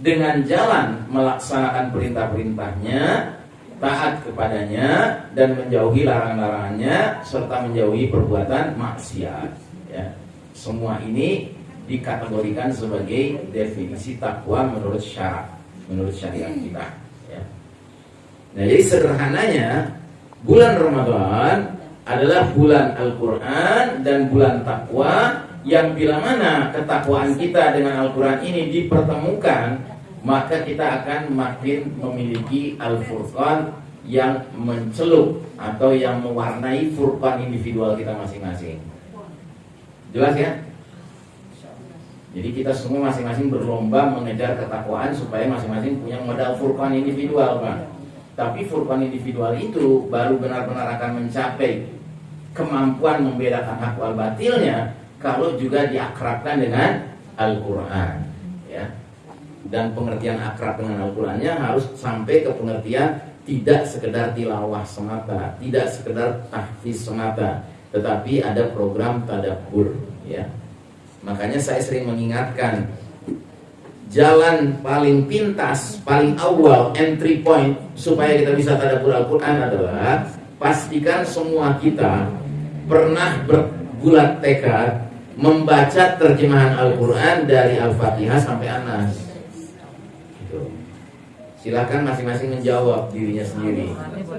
dengan jalan melaksanakan perintah-perintahnya, taat kepadanya dan menjauhi larang-larangannya serta menjauhi perbuatan maksiat. Ya. Semua ini dikategorikan sebagai definisi takwa menurut syarat, menurut syariat kita. Ya. Nah, jadi sederhananya bulan Ramadan adalah bulan Al-Quran dan bulan takwa yang bila mana ketakwaan kita dengan Al-Quran ini dipertemukan maka kita akan makin memiliki Al-Furqan yang mencelup atau yang mewarnai furqan individual kita masing-masing jelas ya? jadi kita semua masing-masing berlomba mengejar ketakwaan supaya masing-masing punya modal furqan individual Pak. tapi furqan individual itu baru benar-benar akan mencapai kemampuan membedakan hak wal batilnya kalau juga diakrabkan dengan Al-Quran ya. dan pengertian akrab dengan Al-Qurannya harus sampai ke pengertian tidak sekedar tilawah semata tidak sekedar tahfiz semata tetapi ada program tadabbur ya makanya saya sering mengingatkan jalan paling pintas paling awal entry point supaya kita bisa tadabbur Al-Quran adalah pastikan semua kita pernah berbulat tekad membaca terjemahan Al-Quran dari Al-Fatihah sampai Anas. Gitu. Silahkan masing-masing menjawab dirinya sendiri.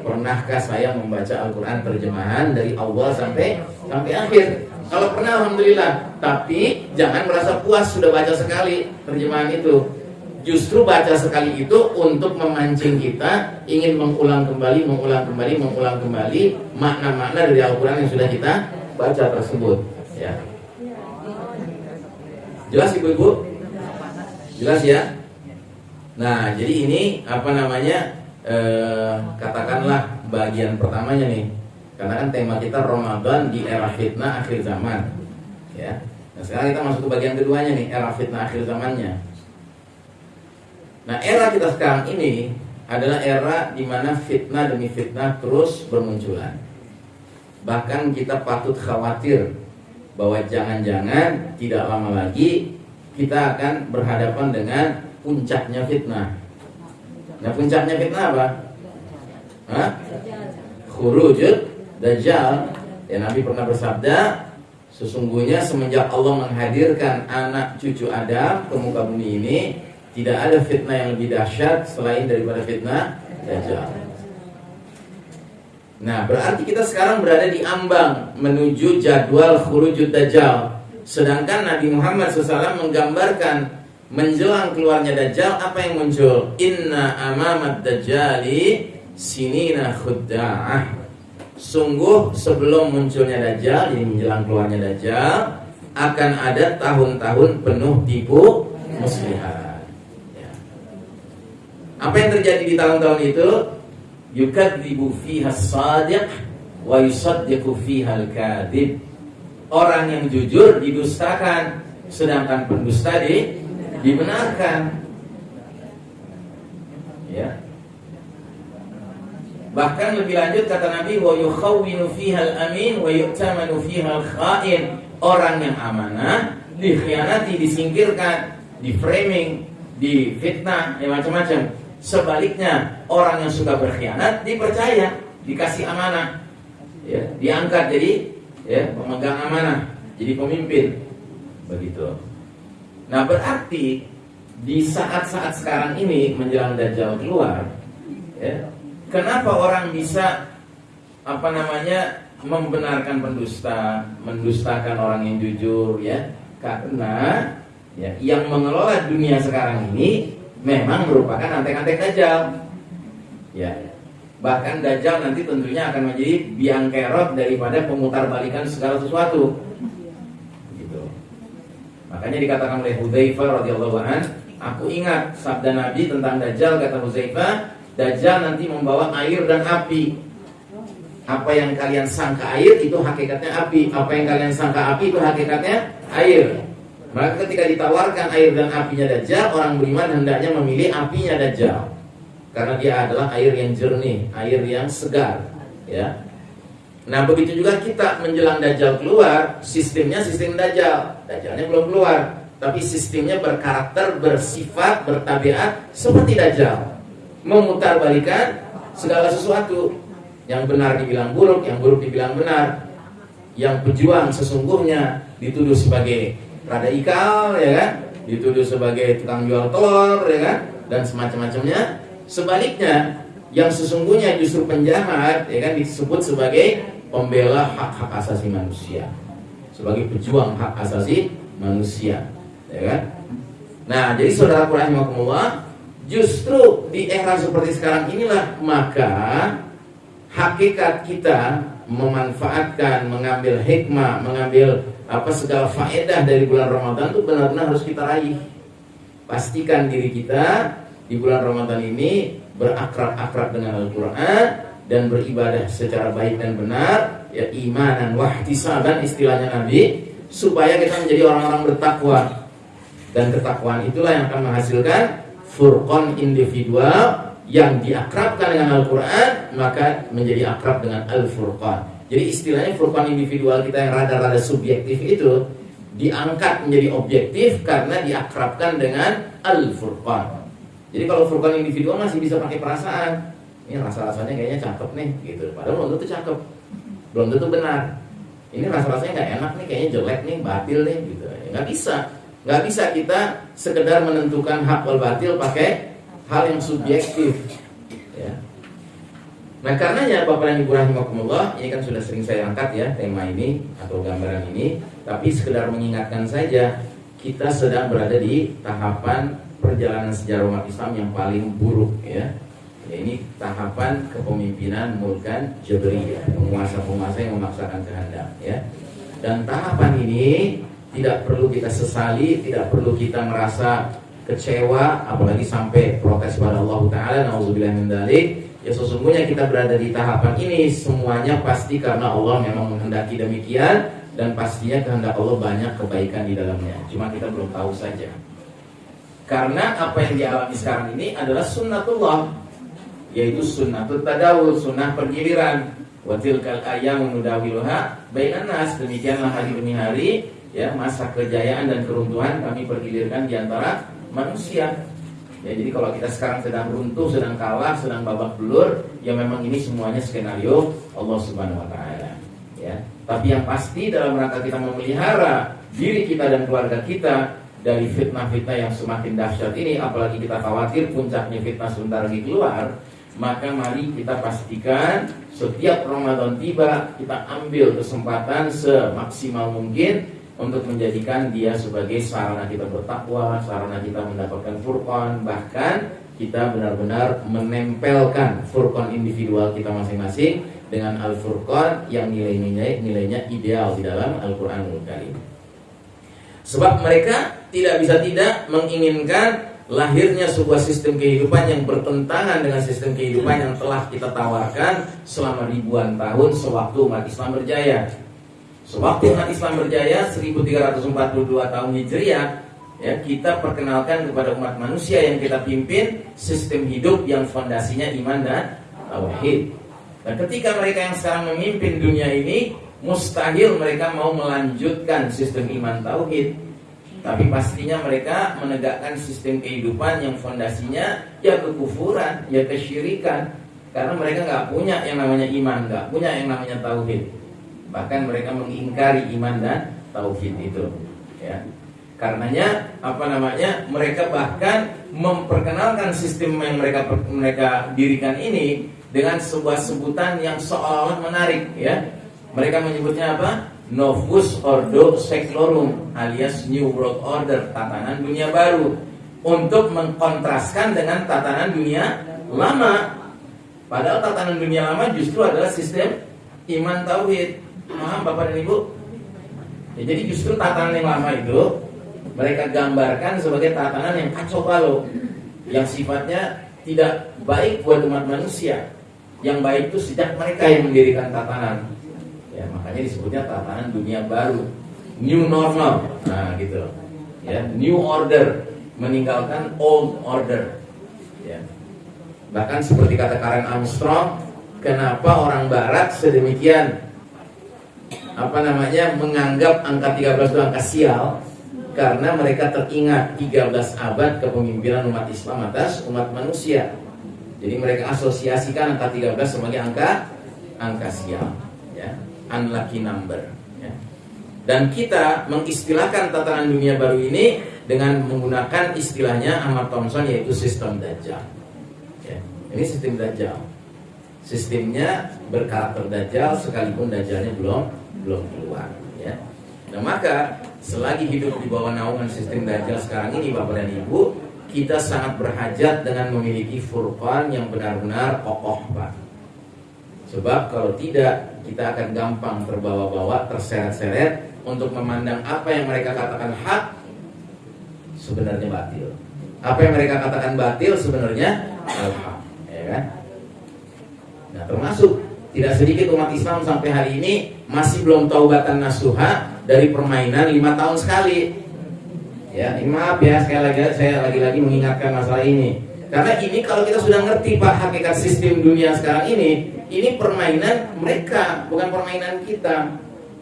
Pernahkah saya membaca Al-Quran terjemahan dari awal sampai sampai akhir? Kalau pernah, alhamdulillah. Tapi jangan merasa puas sudah baca sekali terjemahan itu. Justru baca sekali itu untuk memancing kita ingin mengulang kembali, mengulang kembali, mengulang kembali makna-makna dari Al-Quran yang sudah kita baca tersebut. Ya. Jelas ibu-ibu? Jelas ya? Nah, jadi ini apa namanya? Eh, katakanlah bagian pertamanya nih. Karena kan tema kita Ramadan di era fitnah akhir zaman. Ya. Nah, sekarang kita masuk ke bagian keduanya nih, era fitnah akhir zamannya. Nah, era kita sekarang ini adalah era di mana fitnah demi fitnah terus bermunculan. Bahkan kita patut khawatir bahwa jangan-jangan tidak lama lagi kita akan berhadapan dengan puncaknya fitnah. Nah puncaknya fitnah apa? Hah? Khurujud Dajjal Ya Nabi pernah bersabda Sesungguhnya semenjak Allah menghadirkan anak cucu Adam ke muka bumi ini Tidak ada fitnah yang lebih dahsyat selain daripada fitnah Dajjal Nah berarti kita sekarang berada di ambang menuju jadwal khurujud Dajjal Sedangkan Nabi Muhammad SAW menggambarkan menjelang keluarnya Dajjal apa yang muncul? Inna amamat Dajjali sinina khudda'ah. Sungguh sebelum munculnya Dajjal, jadi menjelang keluarnya Dajjal, akan ada tahun-tahun penuh tipu muslihat. Ya. Apa yang terjadi di tahun-tahun itu? Yukadzibu fiha sadiq wa yusaddiqu fiha al-kadhib. Orang yang jujur didustakan sedangkan pendusta di dibenarkan. Ya. Bahkan lebih lanjut kata Nabi wa yukhawwinu fiha al-amin wa yu'tamanu fiha al-kha'in. Orang yang amanah dikhianati disingkirkan di framing di fitnah ya macam-macam. Sebaliknya orang yang suka berkhianat dipercaya dikasih amanah. Ya diangkat jadi ya pemegang amanah jadi pemimpin. Begitu. Nah berarti di saat-saat sekarang ini menjelang dajjal keluar ya kenapa orang bisa apa namanya membenarkan pendusta mendustakan orang yang jujur ya? Karena ya yang mengelola dunia sekarang ini memang merupakan antek-antek dajjal ya. Bahkan dajjal nanti tentunya akan menjadi biang kerok daripada pemutarbalikan segala sesuatu. Gitu. Makanya dikatakan oleh Hudzaifah radhiyallahu an aku ingat sabda Nabi tentang dajjal kata Hudzaifah dajjal nanti membawa air dan api. Apa yang kalian sangka air itu hakikatnya api. Apa yang kalian sangka api itu hakikatnya air. Maka ketika ditawarkan air dan apinya Dajjal, orang beriman hendaknya memilih apinya Dajjal. Karena dia adalah air yang jernih, air yang segar, ya. Nah, begitu juga kita menjelang Dajjal keluar, sistemnya sistem Dajjal. Dajjalnya belum keluar, tapi sistemnya berkarakter, bersifat, bertabiat seperti Dajjal. Memutarbalikan segala sesuatu. Yang benar dibilang buruk, yang buruk dibilang benar. Yang pejuang sesungguhnya dituduh sebagai radikal ya kan dituduh sebagai tukang jual telur ya kan dan semacam-macamnya sebaliknya yang sesungguhnya justru penjahat ya kan disebut sebagai pembela hak-hak asasi manusia sebagai pejuang hak asasi manusia ya kan nah jadi saudara rahimakumullah justru di era seperti sekarang inilah maka hakikat kita memanfaatkan mengambil hikmah mengambil apa segala faedah dari bulan Ramadan itu benar-benar harus kita raih. Pastikan diri kita di bulan Ramadan ini berakrab-akrab dengan Al-Quran dan beribadah secara baik dan benar, ya imanan wahtisaban istilahnya Nabi, supaya kita menjadi orang-orang bertakwa. Dan ketakwaan itulah yang akan menghasilkan furqan individual yang diakrabkan dengan Al-Quran maka menjadi akrab dengan Al-Furqan jadi istilahnya furqan individual kita yang rada-rada subjektif itu diangkat menjadi objektif karena diakrabkan dengan al-furqan. Jadi kalau furqan individual masih bisa pakai perasaan. Ini rasa-rasanya kayaknya cakep nih gitu. Padahal belum tentu cakep. Belum tentu benar. Ini rasa-rasanya nggak enak nih, kayaknya jelek nih, batil nih gitu. Nggak bisa. Nggak bisa kita sekedar menentukan hak wal batil pakai hal yang subjektif. Ya. Nah karenanya Bapak dan Ibu Rahimahumullah Ini kan sudah sering saya angkat ya tema ini Atau gambaran ini Tapi sekedar mengingatkan saja Kita sedang berada di tahapan perjalanan sejarah umat Islam yang paling buruk ya ya, ini tahapan kepemimpinan Mulkan Jabriyah penguasa-penguasa yang memaksakan kehendak ya dan tahapan ini tidak perlu kita sesali tidak perlu kita merasa kecewa apalagi sampai protes pada Allah Taala nauzubillah min Ya sesungguhnya kita berada di tahapan ini semuanya pasti karena Allah memang menghendaki demikian dan pastinya kehendak Allah banyak kebaikan di dalamnya. Cuma kita belum tahu saja. Karena apa yang dialami sekarang ini adalah sunnatullah yaitu sunnatul tadawul, sunnah pergiliran. Watil kal ayam nudawiluha bainan. Demikianlah hari demi hari ya masa kejayaan dan keruntuhan kami pergilirkan di antara manusia. Ya, jadi kalau kita sekarang sedang runtuh, sedang kalah, sedang babak belur, ya memang ini semuanya skenario Allah Subhanahu wa taala. Ya. Tapi yang pasti dalam rangka kita memelihara diri kita dan keluarga kita dari fitnah-fitnah yang semakin dahsyat ini, apalagi kita khawatir puncaknya fitnah sebentar lagi keluar, maka mari kita pastikan setiap Ramadan tiba kita ambil kesempatan semaksimal mungkin untuk menjadikan dia sebagai sarana kita bertakwa, sarana kita mendapatkan furqan, bahkan kita benar-benar menempelkan furqan individual kita masing-masing dengan al-furqan yang nilai-nilai nilainya ideal di dalam Al-Qur'anul Karim. Sebab mereka tidak bisa tidak menginginkan lahirnya sebuah sistem kehidupan yang bertentangan dengan sistem kehidupan yang telah kita tawarkan selama ribuan tahun sewaktu umat Islam berjaya. Sewaktu umat Islam berjaya 1342 tahun Hijriah ya kita perkenalkan kepada umat manusia yang kita pimpin sistem hidup yang fondasinya iman dan tauhid. Dan ketika mereka yang sekarang memimpin dunia ini mustahil mereka mau melanjutkan sistem iman tauhid. Tapi pastinya mereka menegakkan sistem kehidupan yang fondasinya ya kekufuran, ya kesyirikan. Karena mereka nggak punya yang namanya iman, nggak punya yang namanya tauhid. Bahkan mereka mengingkari iman dan tauhid itu ya. Karenanya apa namanya mereka bahkan memperkenalkan sistem yang mereka mereka dirikan ini dengan sebuah sebutan yang seolah-olah menarik ya. Mereka menyebutnya apa Novus Ordo Seclorum alias New World Order tatanan dunia baru untuk mengkontraskan dengan tatanan dunia lama padahal tatanan dunia lama justru adalah sistem iman tauhid Paham Bapak dan Ibu? Ya, jadi justru tatanan yang lama itu mereka gambarkan sebagai tatanan yang kacau balau, yang sifatnya tidak baik buat umat manusia. Yang baik itu sejak mereka yang mendirikan tatanan. Ya, makanya disebutnya tatanan dunia baru, new normal. Nah, gitu. Ya, new order meninggalkan old order. Ya. Bahkan seperti kata Karen Armstrong, kenapa orang barat sedemikian apa namanya menganggap angka 13 itu angka sial karena mereka teringat 13 abad kepemimpinan umat Islam atas umat manusia. Jadi mereka asosiasikan angka 13 sebagai angka angka sial, ya, unlucky number. Ya. Dan kita mengistilahkan tatanan dunia baru ini dengan menggunakan istilahnya Ahmad Thompson yaitu sistem Dajjal. Ya. Ini sistem Dajjal. Sistemnya berkarakter Dajjal sekalipun Dajjalnya belum belum keluar ya. Nah maka selagi hidup di bawah naungan sistem Dajjal sekarang ini Bapak dan Ibu kita sangat berhajat dengan memiliki furqan yang benar-benar kokoh Pak Sebab kalau tidak kita akan gampang terbawa-bawa, terseret-seret untuk memandang apa yang mereka katakan hak sebenarnya batil. Apa yang mereka katakan batil sebenarnya al-haq, ya kan? Nah, termasuk tidak sedikit umat Islam sampai hari ini masih belum taubatan nasuha dari permainan lima tahun sekali. Ya, ini maaf ya sekali lagi saya lagi-lagi mengingatkan masalah ini. Karena ini kalau kita sudah ngerti Pak hakikat sistem dunia sekarang ini, ini permainan mereka, bukan permainan kita.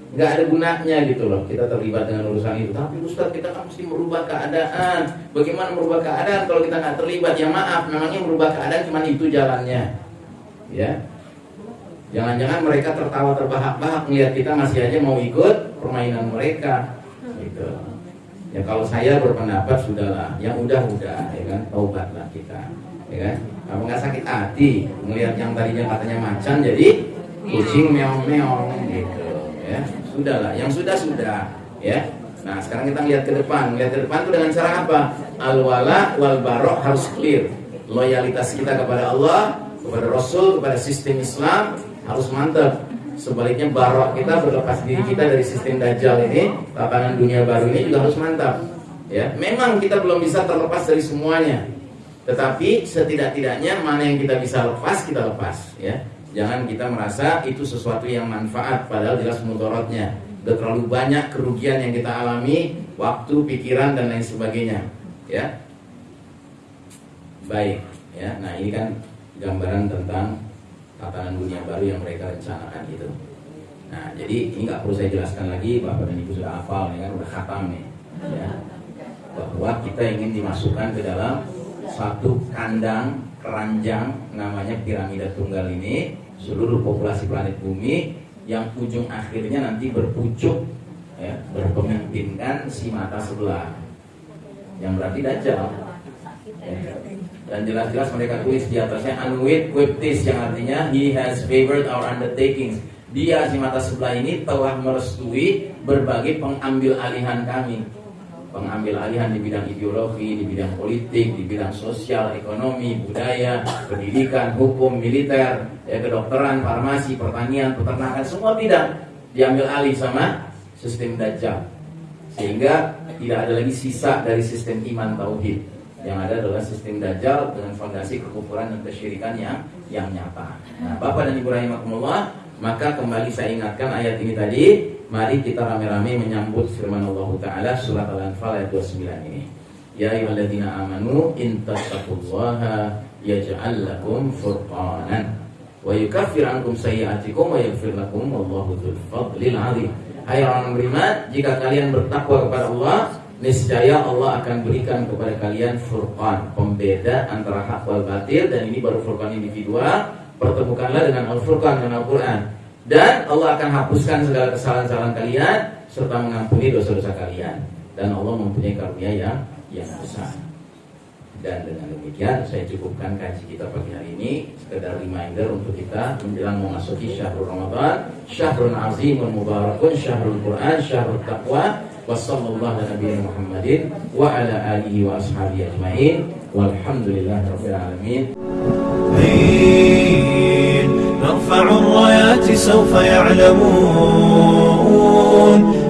Nggak ada gunanya gitu loh kita terlibat dengan urusan itu. Tapi Ustaz kita kan mesti merubah keadaan. Bagaimana merubah keadaan kalau kita nggak terlibat? Ya maaf, memangnya merubah keadaan cuma itu jalannya. Ya, Jangan-jangan mereka tertawa terbahak-bahak melihat kita masih aja mau ikut permainan mereka. Gitu. Ya kalau saya berpendapat sudahlah, yang udah-udah ya kan, taubatlah kita. Ya kan? Kalau nggak sakit hati melihat yang tadinya katanya macan jadi kucing meong-meong gitu ya. Sudahlah, yang sudah-sudah ya. Nah, sekarang kita lihat ke depan. Lihat ke depan itu dengan cara apa? Al-wala wal barok harus clear. Loyalitas kita kepada Allah, kepada Rasul, kepada sistem Islam harus mantap sebaliknya barok kita berlepas diri kita dari sistem dajjal ini tatanan dunia baru ini juga harus mantap ya memang kita belum bisa terlepas dari semuanya tetapi setidak-tidaknya mana yang kita bisa lepas kita lepas ya. Jangan kita merasa itu sesuatu yang manfaat padahal jelas mudorotnya udah terlalu banyak kerugian yang kita alami waktu pikiran dan lain sebagainya ya. Baik ya. Nah ini kan gambaran tentang tatanan dunia baru yang mereka rencanakan itu. Nah, jadi ini nggak perlu saya jelaskan lagi, Bapak dan Ibu sudah hafal, ya kan, udah khatam nih, ya, bahwa kita ingin dimasukkan ke dalam satu kandang keranjang namanya piramida tunggal ini seluruh populasi planet bumi yang ujung akhirnya nanti berpucuk ya, berpemimpinkan si mata sebelah. Yang berarti dajjal. Ya. dan jelas-jelas mereka tulis di atasnya Anuit Quiptis yang artinya he has favored our undertakings. Dia si mata sebelah ini telah merestui berbagai pengambil alihan kami pengambil alihan di bidang ideologi, di bidang politik, di bidang sosial, ekonomi, budaya, pendidikan, hukum, militer, ya, kedokteran, farmasi, pertanian, peternakan, semua bidang diambil alih sama sistem dajjal. Sehingga tidak ada lagi sisa dari sistem iman tauhid. Yang ada adalah sistem dajjal dengan fondasi kekufuran dan kesyirikan yang yang nyata. Nah, Bapak dan Ibu rahimakumullah, maka kembali saya ingatkan ayat ini tadi Mari kita rame-rame menyambut firman Allah Ta'ala surat Al-Anfal ayat 29 ini. Ya ayyuhalladzina amanu in tattaqullaha yaj'al lakum furqanan wa yukaffir ankum sayyi'atikum wa yaghfir lakum wallahu dzul fadlil 'adzim. Hai orang beriman, jika kalian bertakwa kepada Allah, niscaya Allah akan berikan kepada kalian furqan, pembeda antara hak wal batil dan ini baru furqan individual. Pertemukanlah dengan Al-Furqan dan Al-Qur'an dan Allah akan hapuskan segala kesalahan-kesalahan kalian serta mengampuni dosa-dosa kalian dan Allah mempunyai karunia yang yang besar. Dan dengan demikian saya cukupkan kaji kita pagi hari ini sekedar reminder untuk kita menjelang memasuki syahrul Ramadan, syahrul azimun mubarakun, syahrul Quran, syahrul taqwa. Ala nabiyina Muhammadin wa ala alihi wa ashabihi ajmain. Walhamdulillahi rabbil alamin. الرايات سوف يعلمون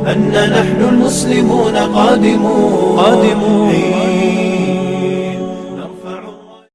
أن نحن المسلمون قادمون, قادمون.